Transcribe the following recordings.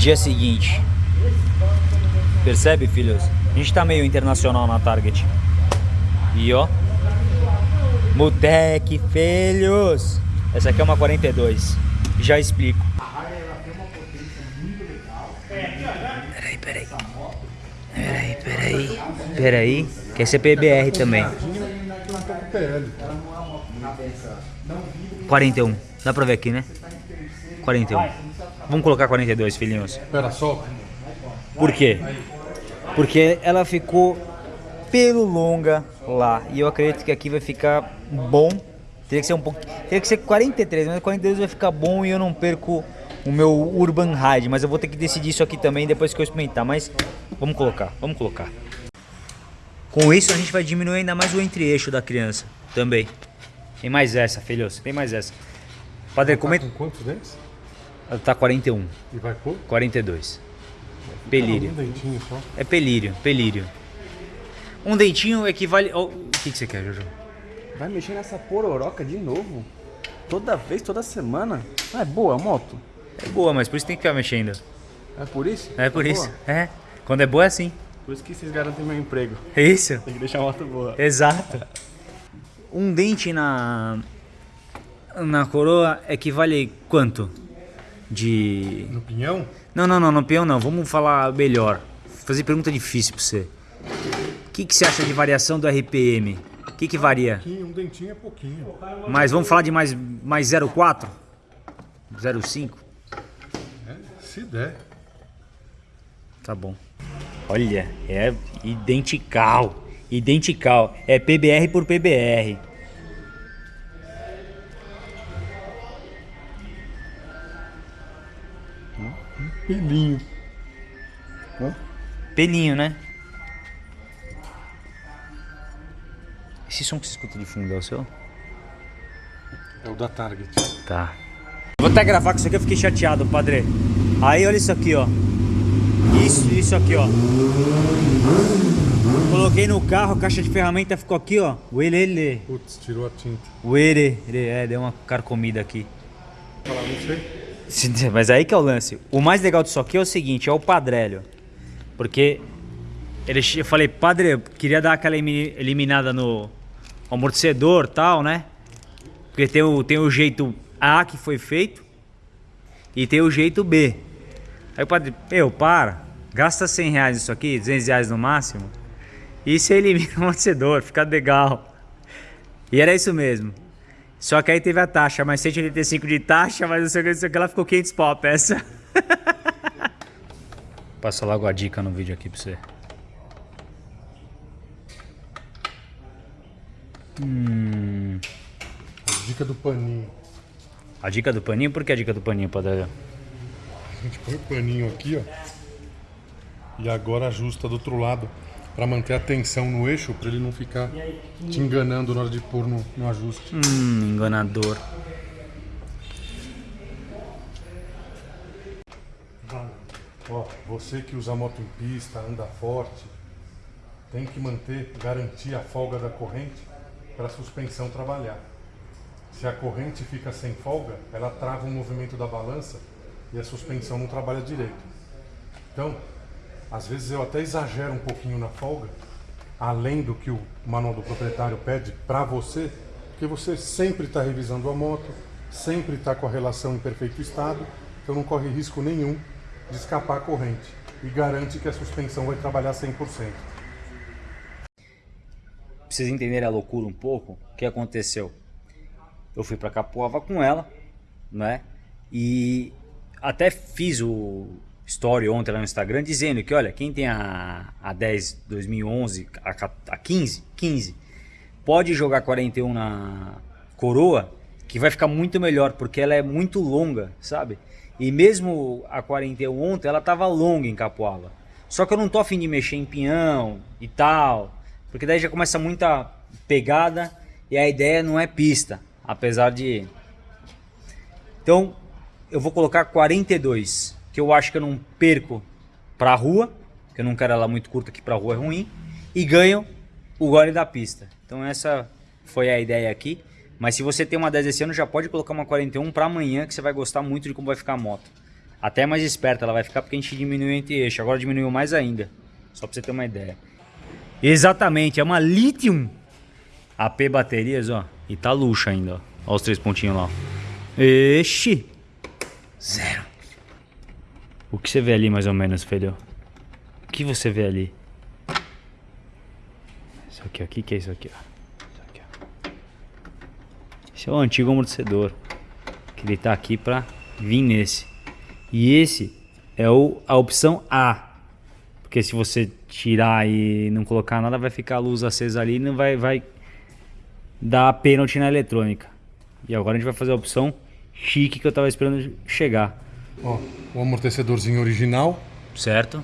Dia seguinte. Percebe, filhos? A gente tá meio internacional na Target. E ó. Mutec, filhos. Essa aqui é uma 42. Já explico. Peraí, peraí. Peraí, peraí. Peraí. Que esse é PBR também. 41. Dá pra ver aqui, né? 41. Vamos colocar 42, filhinhos. Espera só. Por quê? Porque ela ficou pelo longa lá. E eu acredito que aqui vai ficar bom. Teria que ser um pouco. Teria que ser 43, mas 42 vai ficar bom e eu não perco o meu Urban Ride. Mas eu vou ter que decidir isso aqui também depois que eu experimentar. Mas vamos colocar, vamos colocar. Com isso a gente vai diminuir ainda mais o entre-eixo da criança também. Tem mais essa, filhos. Tem mais essa. Padre, Tá comenta. com quantos dentes? Ela tá 41, E vai pôr? 42. Pelírio. Um dentinho só. É pelírio, pelírio. Um dentinho equivale. ao- O que, que você quer, Jojo? Vai mexer nessa pororoca de novo? Toda vez, toda semana? Ah, é boa a moto? É boa, mas por isso tem que ficar mexendo. É por isso? É por Boa. isso. É. Quando é boa é assim. Por isso que vocês garantem meu emprego. É isso? Tem que deixar a moto boa. Exato. Um dente na. Na coroa equivale quanto? De. No pinhão? Não, não, não, no peão não. Vamos falar melhor. Fazer pergunta difícil pra você. O que, que você acha de variação do RPM? O que, que varia? Pouquinho, um dentinho é pouquinho. Mas vamos falar de mais, mais 0,4? 0,5? É, se der. Tá bom. Olha, é identical. Identical. É PBR por PBR. Pelinho. Pelinho, né? Esse som que você escuta de fundo é o seu? É o da Target. Tá. Vou até gravar com isso aqui, eu fiquei chateado, padre. Aí, olha isso aqui, ó. Isso, isso aqui, ó. Coloquei no carro, a caixa de ferramenta ficou aqui, ó. Uelele. Putz, tirou a tinta. Uere. É, deu uma carcomida aqui. Falar, não sei. Mas aí que é o lance. O mais legal disso aqui é o seguinte, é o padrélio. Porque ele, eu falei, padre, eu queria dar aquela elimi- eliminada no amortecedor tal, né? Porque tem o, tem o jeito A que foi feito e tem o jeito B. Aí o padre, meu, para, gasta 100 reais isso aqui, 200 reais no máximo, e você elimina o amortecedor, fica legal. E era isso mesmo. Só que aí teve a taxa, mais 185 de taxa, mas não sei o que, não sei o que, ela ficou 500 pau a peça. Passa logo a dica no vídeo aqui pra você. Hum, A dica do paninho. a dica do paninho, por que a dica do paninho, padre? A gente põe o paninho aqui, ó. E agora ajusta do outro lado. Pra manter a tensão no eixo, pra ele não ficar te enganando na hora de pôr no, no ajuste. Hum, enganador. Ó, você que usa moto em pista, anda forte, tem que manter, garantir a folga da corrente para a suspensão trabalhar. Se a corrente fica sem folga, ela trava o movimento da balança e a suspensão não trabalha direito. Então, às vezes eu até exagero um pouquinho na folga, além do que o manual do proprietário pede para você, porque você sempre está revisando a moto, sempre está com a relação em perfeito estado, então não corre risco nenhum de escapar a corrente e garante que a suspensão vai trabalhar 100%. Pra vocês entenderem a loucura um pouco, o que aconteceu? Eu fui pra Capoava com ela, né? E até fiz o story ontem lá no Instagram dizendo que, olha, quem tem a, a 10 2011, a, a 15, 15, pode jogar 41 na coroa, que vai ficar muito melhor, porque ela é muito longa, sabe? E mesmo a 41 ontem, ela tava longa em Capoava. Só que eu não tô afim de mexer em pinhão e tal, porque daí já começa muita pegada e a ideia não é pista, apesar de... Então, eu vou colocar 42, que eu acho que eu não perco pra rua, que eu não quero ela muito curta, que pra rua é ruim, e ganho o gole da pista. Então essa foi a ideia aqui. Mas se você tem uma 10 esse ano, já pode colocar uma 41 para amanhã, que você vai gostar muito de como vai ficar a moto. Até mais esperta ela vai ficar porque a gente diminuiu entre eixo. Agora diminuiu mais ainda. Só pra você ter uma ideia. Exatamente, é uma Lithium AP baterias, ó. E tá luxo ainda, ó. Olha os três pontinhos lá, ó. Ixi. Zero. O que você vê ali mais ou menos, filho? O que você vê ali? Isso aqui, ó. O que, que é isso aqui, ó? Isso aqui, ó. Esse é o antigo amortecedor. Que ele tá aqui pra vir nesse. E esse é o, a opção A. Porque se você tirar e não colocar nada, vai ficar a luz acesa ali e não vai, vai dar pênalti na eletrônica. E agora a gente vai fazer a opção chique que eu tava esperando chegar. Ó, o amortecedorzinho original, Certo?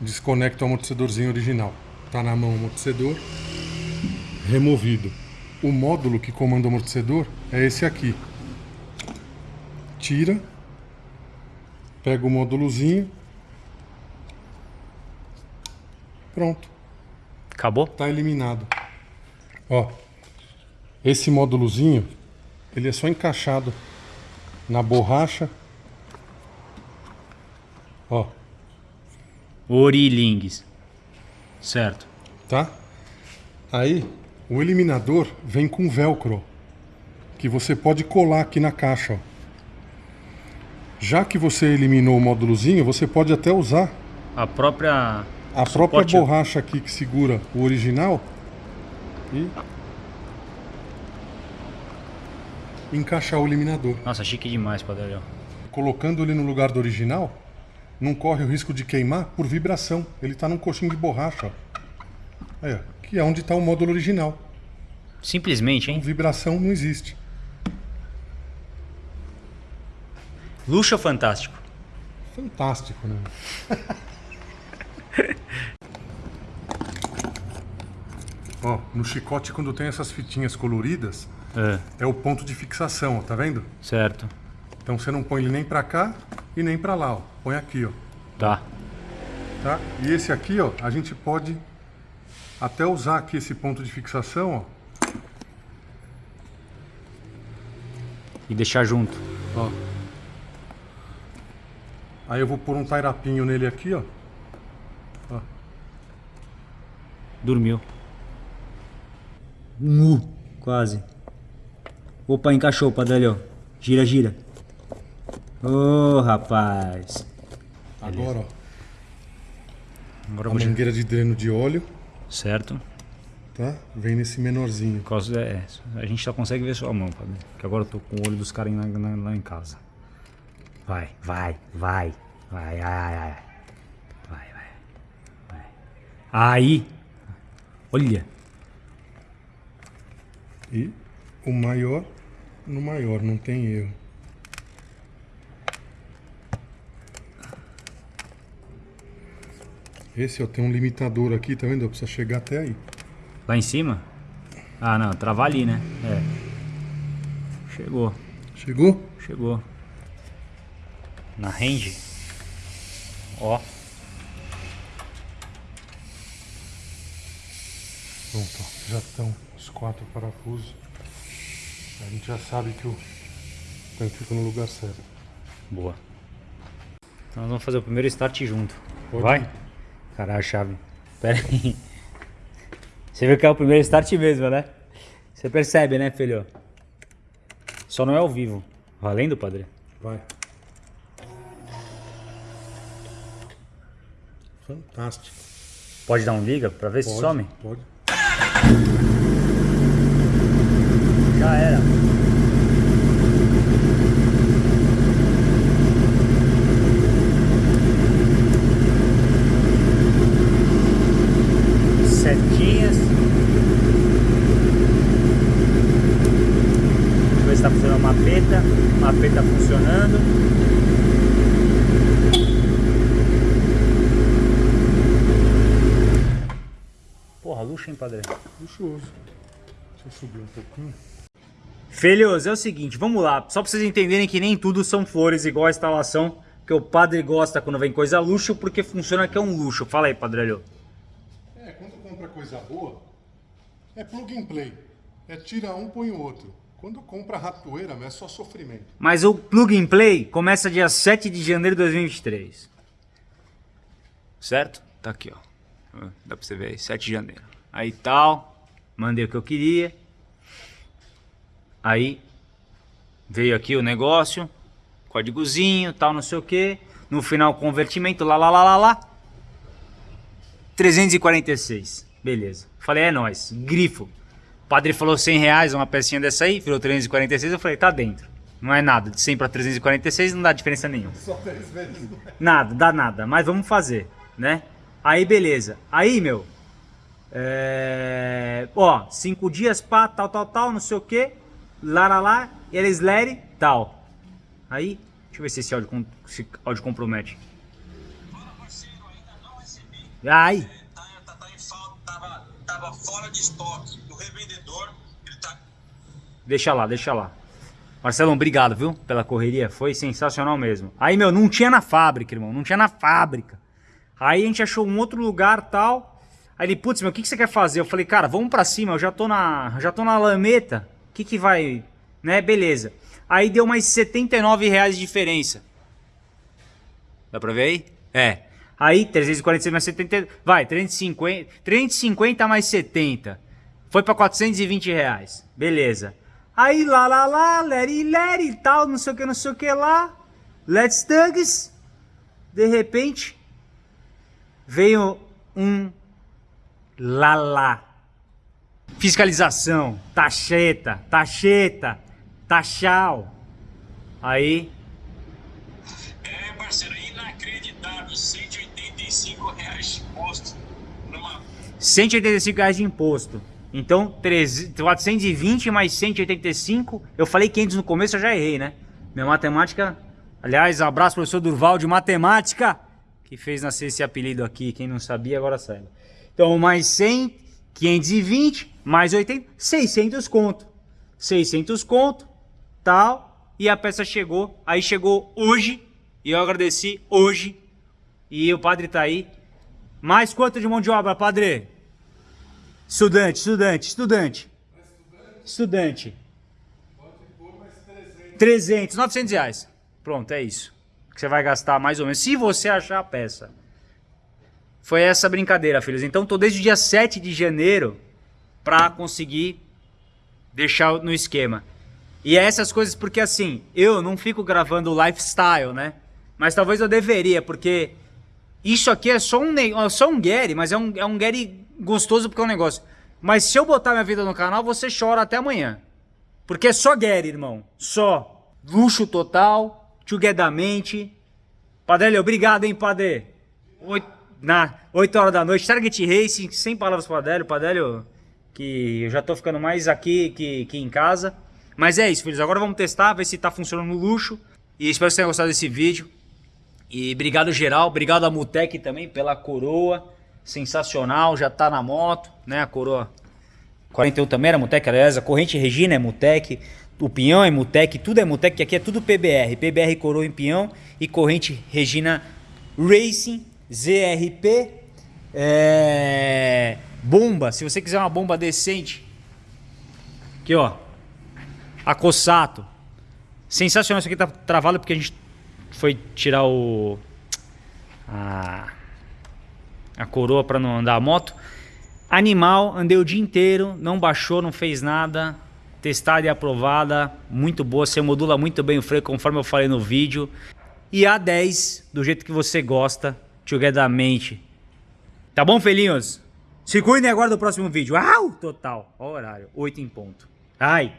desconecta o amortecedorzinho original. Tá na mão o amortecedor, removido. O módulo que comanda o amortecedor é esse aqui. Tira, pega o módulozinho. Pronto, Acabou? tá eliminado. Ó, esse módulozinho, ele é só encaixado na borracha. Ó, Orilingues. Certo. tá? Aí, o eliminador vem com velcro, que você pode colar aqui na caixa, ó. Já que você eliminou o módulozinho, você pode até usar A própria. a própria borracha aqui que segura o original e encaixar o eliminador. Nossa, chique demais, Padrão. Colocando ele no lugar do original, não corre o risco de queimar por vibração. Ele está num coxinho de borracha, ó. Aí, ó, que é onde está o módulo original. Simplesmente, hein? Vibração não existe. Luxo fantástico. Fantástico, né? Ó, no chicote quando tem essas fitinhas coloridas, É, é o ponto de fixação, ó, tá vendo? certo. Então você não põe ele nem pra cá e nem pra lá, ó. Põe aqui, ó. Tá. Tá? E esse aqui, ó, a gente pode até usar aqui esse ponto de fixação, ó. E deixar junto. ó. Aí eu vou pôr um tairapinho nele aqui, ó. Dormiu. Uh, quase. Opa, encaixou, Padrão. Gira, gira. Ô, rapaz. Agora, ó, Agora a vou mangueira de dreno de óleo, Certo. tá? Vem nesse menorzinho. Por causa- é, a gente só consegue ver sua mão, Padre. Que agora eu tô com o olho dos caras lá, em casa. Vai, vai, vai. Vai, ai, ai, ai. Vai, vai. Vai. Aí. Olha. E o maior no maior, não tem erro. Esse ó, tem um limitador aqui, tá vendo? Precisa chegar até aí. Lá em cima? Ah, não. Travar ali, né? É. Chegou. Chegou? Chegou. Na range. Ó. Pronto, ó, já estão os quatro parafusos. A gente já sabe que o tanque fica no lugar certo. Boa. Então nós vamos fazer o primeiro start junto. Pode Vai? Caralho, chave. Pera aí. Você viu que é o primeiro start mesmo, né? Você percebe, né, filho? Só não é ao vivo. Valendo, padre? Vai. Fantástico. Pode dar um liga pra ver se Pode, some? Pode. Já era. Setinhas. Eu ver se tá funcionando a mapeta. Mapeta funcionando. Luxo, hein, padre? Luxuoso. Deixa eu subir um pouquinho. Filhos, é o seguinte, vamos lá. Só pra vocês entenderem que nem tudo são flores igual a instalação. Que o padre gosta quando vem coisa luxo, porque funciona que é um luxo. Fala aí, padrelho. É, quando compra coisa boa, é plug and play. É tira um, põe o outro. Quando compra ratoeira, é só sofrimento. Mas o Plug and Play começa dia 7 de janeiro de 2023. Certo? Tá aqui, ó. Dá pra você ver aí, 7 de janeiro. Aí tal, mandei o que eu queria. Aí veio aqui o negócio, códigozinho, tal, não sei o que. No final, convertimento, lá, lá, lá, lá, lá. 346. Beleza. Falei, é nóis. Grifo. O padre falou 100 reais, uma pecinha dessa aí, virou 346. Eu falei, tá dentro. Não é nada. De 100 para 346 não dá diferença nenhuma. Só três vezes. Nada, dá nada. Mas vamos fazer, né? Aí, beleza. Aí, meu. É... Ó, cinco dias, pá, tal, tal, tal, não sei o que. Lá, lá, lá. Eles lerem, tal. Aí, deixa eu ver se esse áudio, esse áudio compromete. Fala, parceiro, ainda não recebi. Ai, Tá, tá, tá em falta, tava, tava fora de estoque do revendedor. Ele tá. deixa lá, deixa lá. Marcelão, obrigado, viu? Pela correria. Foi sensacional mesmo. Aí, meu, não tinha na fábrica, irmão. Não tinha na fábrica. Aí a gente achou um outro lugar tal. Aí ele, putz, meu, o que, que você quer fazer? Eu falei, cara, vamos pra cima. Eu já tô na, já tô na lameta. Que que vai... Né, beleza. Aí deu mais 79 reais de diferença. Dá pra ver aí? É. Aí, 346 mais 70... Vai, 350, 350 mais 70. Foi pra 420 reais. Beleza. Aí, lá, lá, lá, leri, leri tal, não sei o que, não sei o que lá. Let's Tugs. De repente, veio um lá. Fiscalização, taxeta, taxeta, taxal. Aí, É, parceiro, inacreditável. 185 reais de imposto numa 185 reais de imposto. Então, 13 420 mais 185. Eu falei 500 no começo, eu já errei, né? Minha matemática. Aliás, abraço, professor Durval de matemática, que fez nascer esse apelido aqui. Quem não sabia, agora saiba. Então, mais 100, 520, mais 80, 600 conto. 600 conto, tal. E a peça chegou. Aí chegou hoje. E eu agradeci hoje. E o padre tá aí. Mais quanto de mão de obra, padre? Estudante, estudante, estudante. Estudante. 300, 900 reais. Pronto, é isso. Que você vai gastar mais ou menos. Se você achar a peça. Foi essa brincadeira, filhos. Então, tô desde o dia 7 de janeiro pra conseguir deixar no esquema. E é essas coisas porque, assim, eu não fico gravando lifestyle, né? Mas talvez eu deveria, porque isso aqui é só um, é só um Gary, mas é um, é um Gary gostoso porque é um negócio. Mas se eu botar minha vida no canal, você chora até amanhã. Porque é só Gary, irmão. Só. Luxo total, togethermente. Padre, obrigado, hein, Padre. Oito, na, 8 horas da noite, Target Racing, sem palavras pro Adélio. Padélio, que eu já tô ficando mais aqui que, que em casa. Mas é isso, filhos. Agora vamos testar, ver se tá funcionando no luxo. E espero que vocês tenham gostado desse vídeo. E obrigado geral, obrigado a Mutec também pela coroa. Sensacional, já tá na moto, né? A coroa 41 também era Mutec, aliás, a corrente Regina é Mutec, o pinhão é Mutec, tudo é Mutec, que aqui é tudo PBR. PBR coroa em pinhão e corrente Regina Racing, ZRP, é, bomba, se você quiser uma bomba decente, aqui ó, a sensacional, isso aqui tá travado porque a gente foi tirar o a, a coroa para não andar a moto. Animal, andei o dia inteiro, não baixou, não fez nada. Testada e aprovada, muito boa. Você modula muito bem o freio, conforme eu falei no vídeo. E A10, do jeito que você gosta, togethermente. Tá bom, filhinhos? Se cuidem agora do próximo vídeo. Au! Total. Ó o horário, 8 em ponto. Ai!